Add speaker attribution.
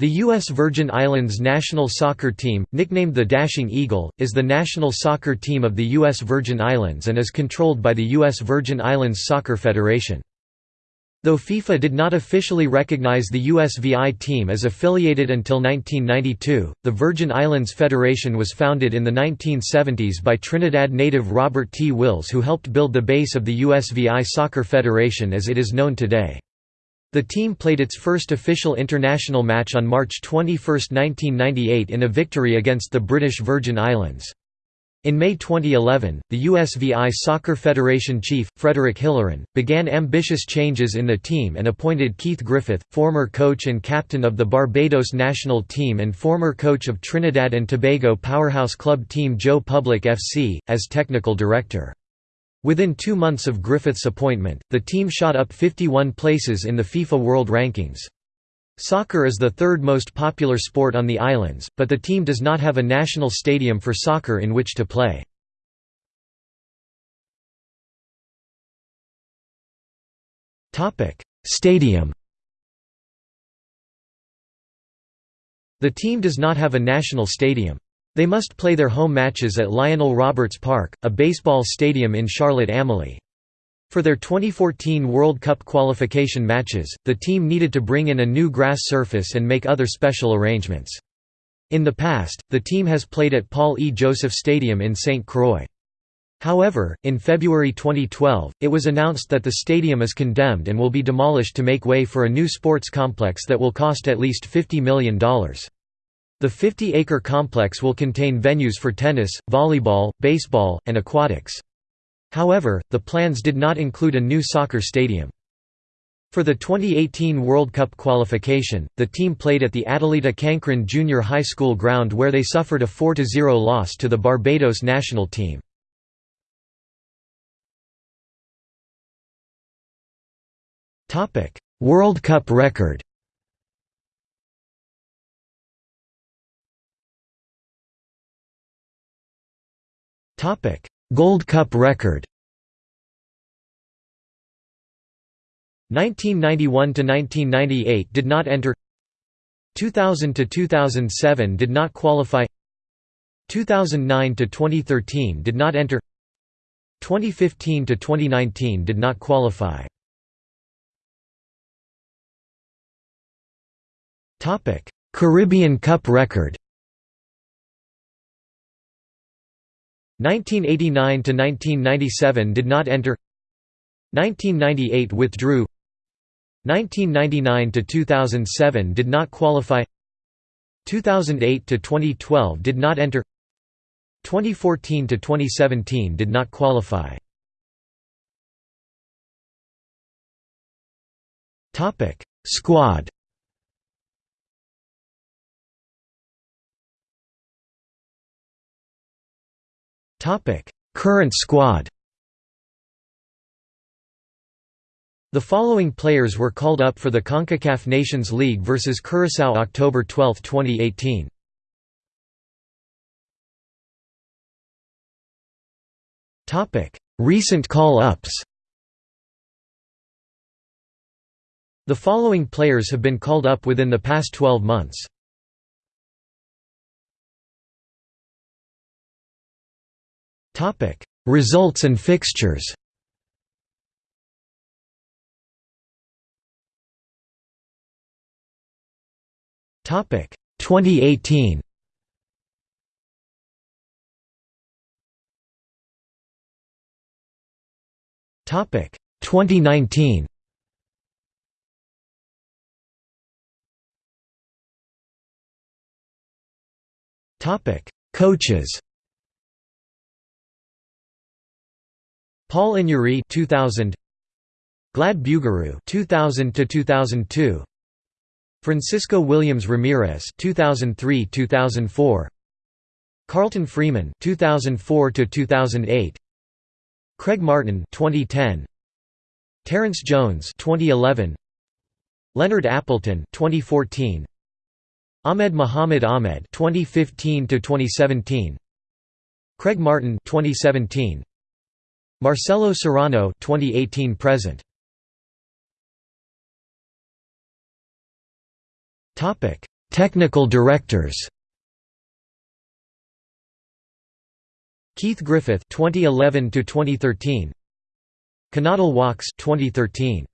Speaker 1: The U.S. Virgin Islands national soccer team, nicknamed the Dashing Eagle, is the national soccer team of the U.S. Virgin Islands and is controlled by the U.S. Virgin Islands Soccer Federation. Though FIFA did not officially recognize the USVI team as affiliated until 1992, the Virgin Islands Federation was founded in the 1970s by Trinidad native Robert T. Wills who helped build the base of the USVI Soccer Federation as it is known today. The team played its first official international match on March 21, 1998 in a victory against the British Virgin Islands. In May 2011, the USVI Soccer Federation chief, Frederick Hilleran, began ambitious changes in the team and appointed Keith Griffith, former coach and captain of the Barbados national team and former coach of Trinidad and Tobago powerhouse club team Joe Public FC, as technical director. Within two months of Griffith's appointment, the team shot up 51 places in the FIFA World Rankings. Soccer is the third most popular sport on the islands, but the team does not have a national stadium for soccer in which to play. Stadium The team does not have a national stadium. They must play their home matches at Lionel Roberts Park, a baseball stadium in Charlotte-Amalie. For their 2014 World Cup qualification matches, the team needed to bring in a new grass surface and make other special arrangements. In the past, the team has played at Paul E. Joseph Stadium in St. Croix. However, in February 2012, it was announced that the stadium is condemned and will be demolished to make way for a new sports complex that will cost at least $50 million. The 50-acre complex will contain venues for tennis, volleyball, baseball, and aquatics. However, the plans did not include a new soccer stadium. For the 2018 World Cup qualification, the team played at the Addelita Cancryn Junior High School ground where they suffered a 4–0 loss to the Barbados national team. World Cup record Gold Cup record. 1991 to 1998 did not enter. 2000 to 2007 did not qualify. 2009 to 2013 did not enter. 2015 to 2019 did not qualify. Caribbean Cup record 1989 to 1997 did not enter. 1998 withdrew. 1999 to 2007 did not qualify. 2008 to 2012 did not enter. 2014 to 2017 did not qualify. Topic squad Current squad The following players were called up for the CONCACAF Nations League vs Curaçao October 12, 2018. Recent call-ups The following players have been called up within the past 12 months. Topic: Results and fixtures. Topic: 2018. Topic: 2019. Topic: Coaches. Paul Inyuri 2000 Glad Bugariu 2000 to 2002 Francisco Williams Ramirez 2003-2004 Carlton Freeman 2004 to 2008 Craig Martin 2010 Terrence Jones 2011 Leonard Appleton 2014 Ahmed Muhammad Ahmed 2015 to 2017 Craig Martin 2017 Marcelo Serrano 2018 present. Topic Technical directors. Keith Griffith 2011 to 2013 Connaughton Walks 2013